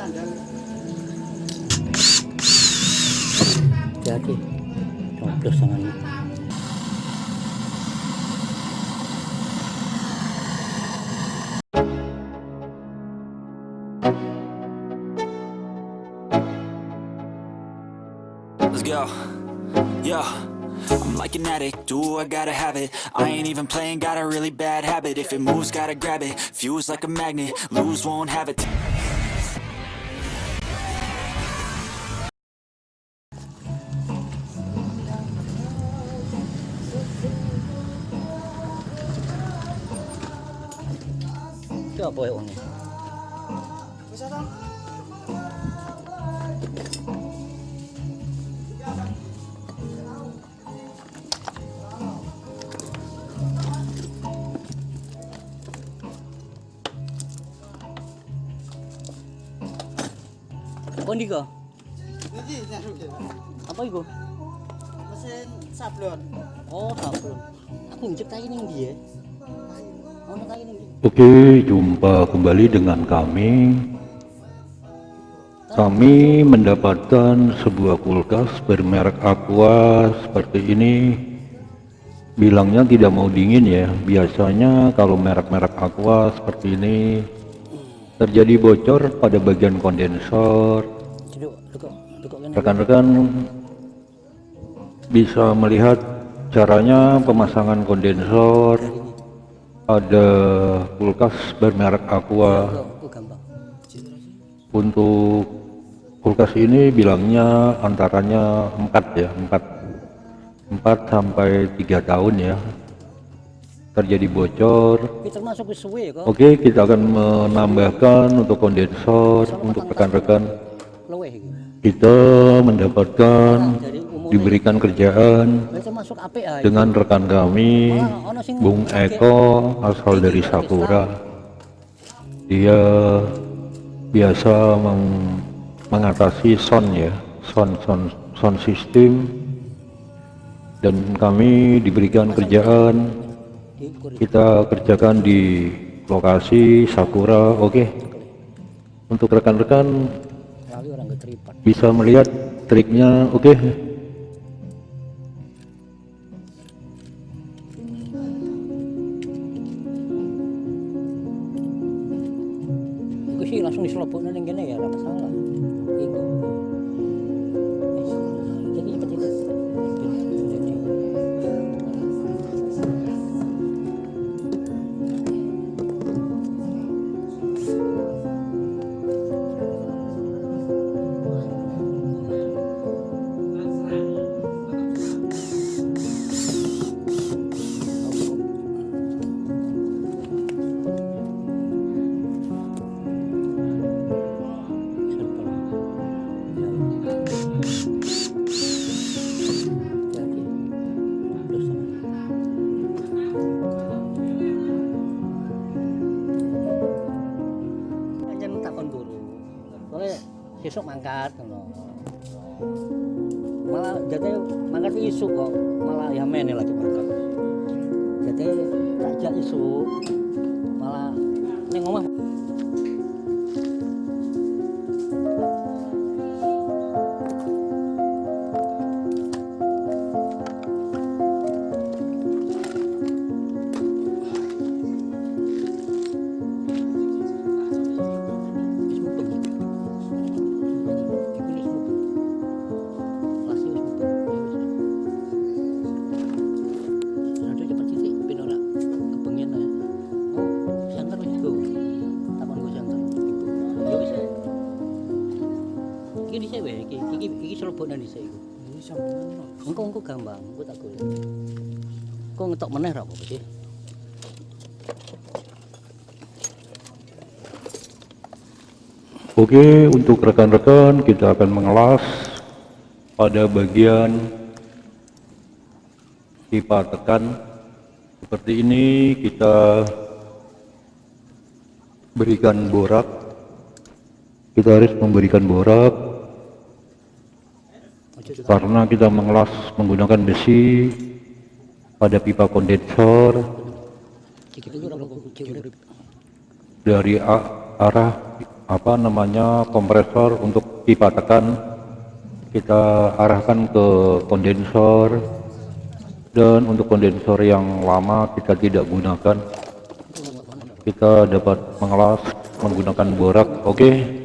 Hati-hati. Tangannya. Let's go. Yeah. I'm like an addict, do I gotta have it I ain't even playing, got a really bad habit If it moves, gotta grab it, fuse like a magnet Lose, won't have it Itu apa ya uangnya? Oh, ini kok? Ini nyaruk ya. Apa itu? Mesin sablon. Oh, sablon. Aku injek kayu ning dia. Oke, jumpa kembali dengan kami. Kami mendapatkan sebuah kulkas bermerek Aqua seperti ini. Bilangnya tidak mau dingin ya. Biasanya kalau merek-merek Aqua seperti ini terjadi bocor pada bagian kondensor. Rekan-rekan bisa melihat caranya pemasangan kondensor pada kulkas bermerek Aqua. Untuk kulkas ini bilangnya antaranya 4 ya, 4 4 sampai 3 tahun ya. Terjadi bocor. Oke, kita akan menambahkan untuk kondensor untuk rekan-rekan kita mendapatkan diberikan kerjaan dengan rekan kami Bung Eko asal dari Sakura. Dia biasa meng- mengatasi sound ya, sound sound sound system dan kami diberikan kerjaan kita kerjakan di lokasi Sakura. Oke. Untuk rekan-rekan bisa melihat triknya. Oke. Iku Sesuk mangkat. Malah jate mangkat isu kok, malah ya meneh lagi mangkat. Jate tak isu malah ning omah Gampang, engko tak. Kok ngetok meneh ra? Oke, untuk rekan-rekan kita akan mengelas pada bagian pipa tekan. Seperti ini kita berikan borak. Kita harus memberikan borak karena kita mengelas menggunakan besi pada pipa kondensor dari arah apa namanya kompresor untuk pipa tekan. Kita arahkan ke kondensor dan untuk kondensor yang lama kita tidak gunakan. Kita dapat mengelas menggunakan borak oke? Mana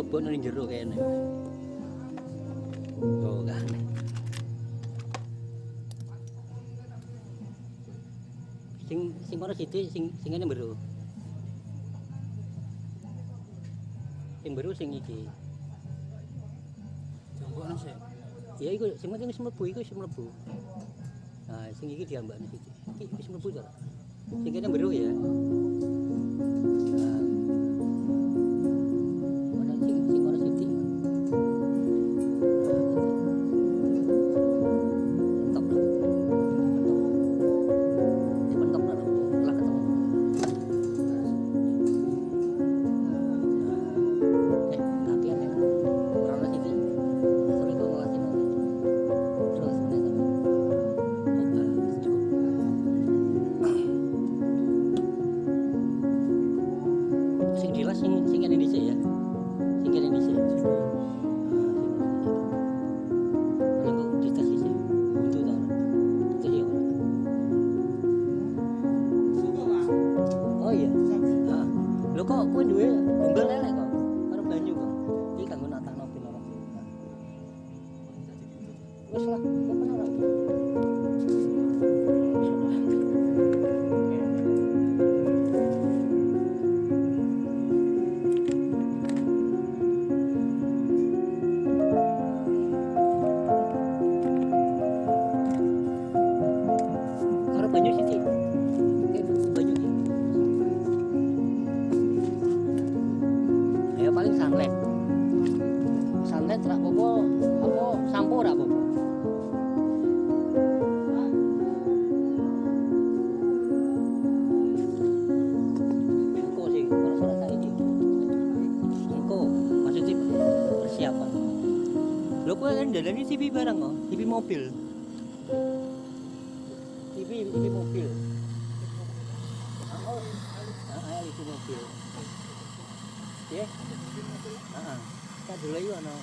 Lebon ning jero kayaknya. Oh kan. Sing sing mana sithik sing sing ngene mbero. Sing mbero sing iki. Jombokno sih. Ya iku sing penting wis mlebu iku wis mlebu. Nah, sing iki diambakne sithik. Iki wis mlebu to. Sing kene mbero ya. Sing dilas sing sing dhisik ya. Sing kene kan dadane TV barang kok, TV mobil. TV TV mobil. Oh, ah, TV mobil. Ya. Heeh. Kita dulu yuk ana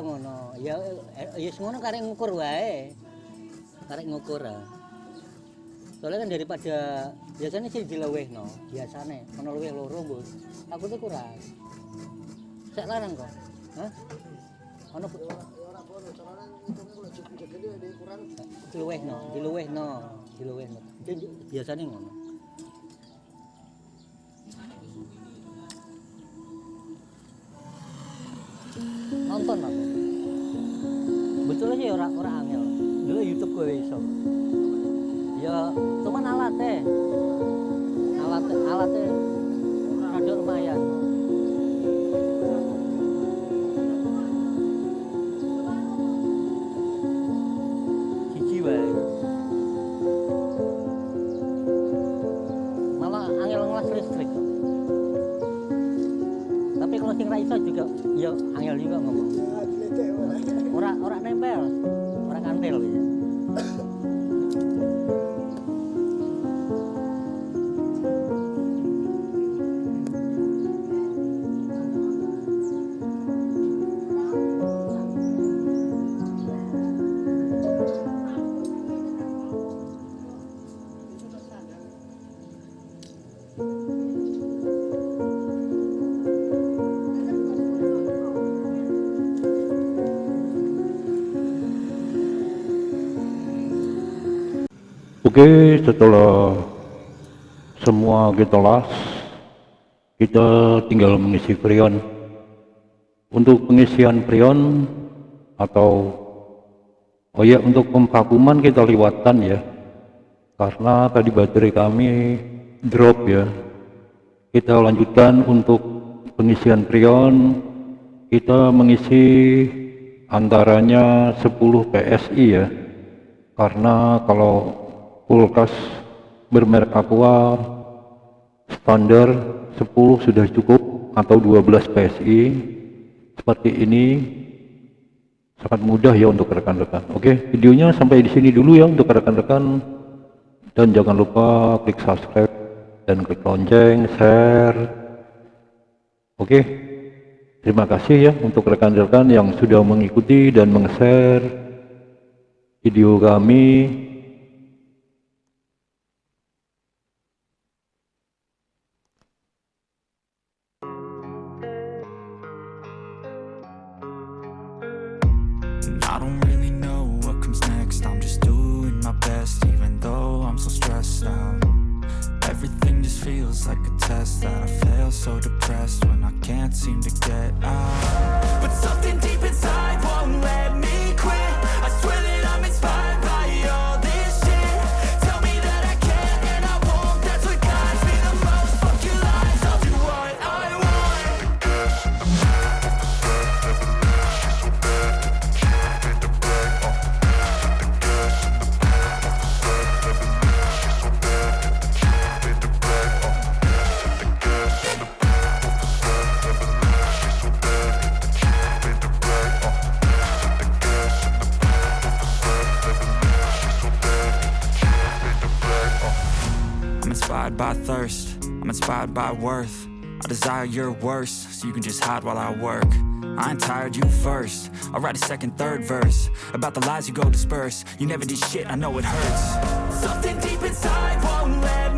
ngono. Ya ya ngono karek ngukur wae. Karek ngukur. Soalnya kan daripada biasanya sih dilewehno, biasane ono luwih loro, Bos. Aku tuh kurang. Sek larang kok. Hah? Ono bu- Ora bono, soalnya hitungnya kalau cukup jadi ada kurang. diluwehno, diluwehno, diluwehno. Biasane ngono. Nonton aku. Betul aja orang orang angel. Dulu YouTube gue iso. Ya, cuman alatnya. Alat alatnya rada lumayan. 没有了。Oke, setelah semua kita las, kita tinggal mengisi prion. Untuk pengisian prion atau oh ya untuk pemvakuman kita lewatkan ya, karena tadi baterai kami drop ya. Kita lanjutkan untuk pengisian prion, kita mengisi antaranya 10 PSI ya karena kalau kulkas bermerek Aqua standar 10 sudah cukup atau 12 PSI seperti ini sangat mudah ya untuk rekan-rekan. Oke videonya sampai di sini dulu ya untuk rekan-rekan. Dan jangan lupa klik subscribe dan klik lonceng share. Oke terima kasih ya untuk rekan-rekan yang sudah mengikuti dan meng-share video kami test that I feel so depressed when I can't seem to get out. But something by thirst, I'm inspired by worth. I desire your worst, so you can just hide while I work. I ain't tired, you first. I'll write a second, third verse About the lies you go disperse. You never did shit, I know it hurts. Something deep inside won't let